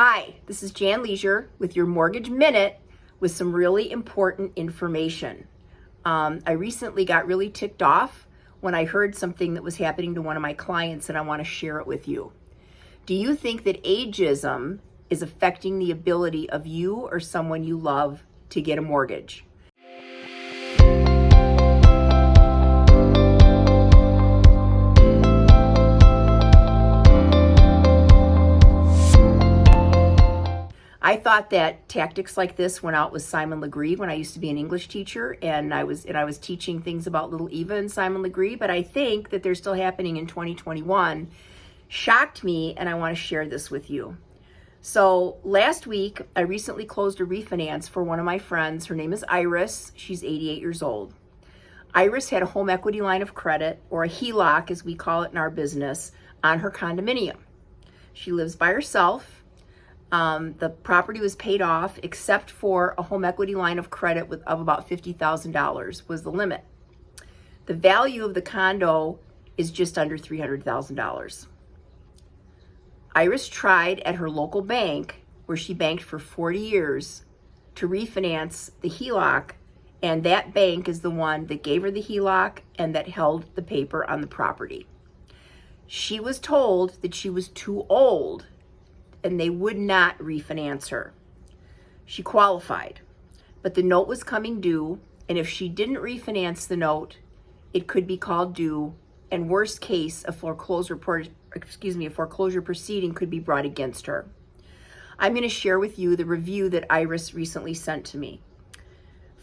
Hi, this is Jan Leisure with your Mortgage Minute with some really important information. Um, I recently got really ticked off when I heard something that was happening to one of my clients and I want to share it with you. Do you think that ageism is affecting the ability of you or someone you love to get a mortgage? I thought that tactics like this went out with Simon Legree when I used to be an English teacher and I was and I was teaching things about little Eva and Simon Legree, but I think that they're still happening in 2021 shocked me and I want to share this with you. So last week, I recently closed a refinance for one of my friends. Her name is Iris. She's 88 years old. Iris had a home equity line of credit, or a HELOC as we call it in our business, on her condominium. She lives by herself um, the property was paid off except for a home equity line of credit with, of about $50,000 was the limit. The value of the condo is just under $300,000. Iris tried at her local bank, where she banked for 40 years, to refinance the HELOC, and that bank is the one that gave her the HELOC and that held the paper on the property. She was told that she was too old and they would not refinance her. She qualified, but the note was coming due, and if she didn't refinance the note, it could be called due, and worst case, a foreclosure excuse me, a foreclosure proceeding could be brought against her. I'm going to share with you the review that Iris recently sent to me.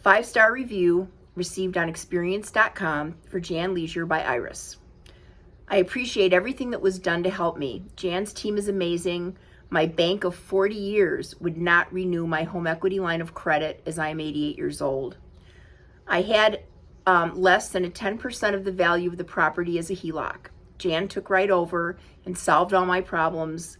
Five-star review received on experience.com for Jan Leisure by Iris. I appreciate everything that was done to help me. Jan's team is amazing. My bank of 40 years would not renew my home equity line of credit as I am 88 years old. I had um, less than a 10% of the value of the property as a HELOC. Jan took right over and solved all my problems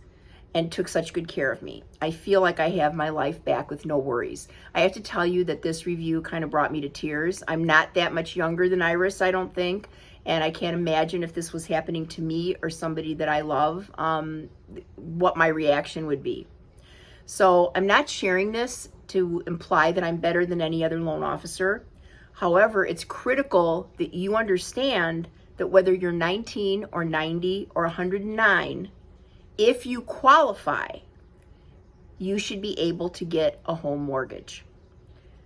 and took such good care of me. I feel like I have my life back with no worries. I have to tell you that this review kind of brought me to tears. I'm not that much younger than Iris, I don't think. And I can't imagine if this was happening to me or somebody that I love, um, what my reaction would be. So I'm not sharing this to imply that I'm better than any other loan officer. However, it's critical that you understand that whether you're 19 or 90 or 109, if you qualify, you should be able to get a home mortgage.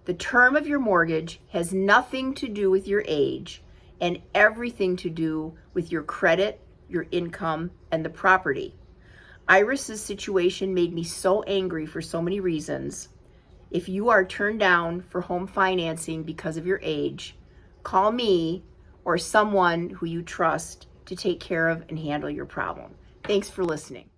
The term of your mortgage has nothing to do with your age and everything to do with your credit, your income, and the property. Iris's situation made me so angry for so many reasons. If you are turned down for home financing because of your age, call me or someone who you trust to take care of and handle your problem. Thanks for listening.